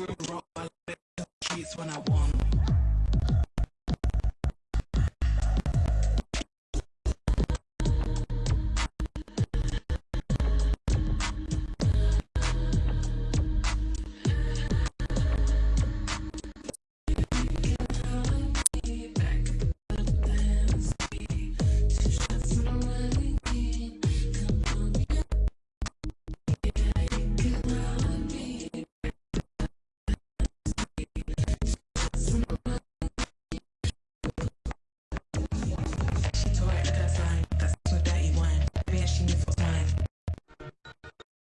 room, roll my lips, cheese when I want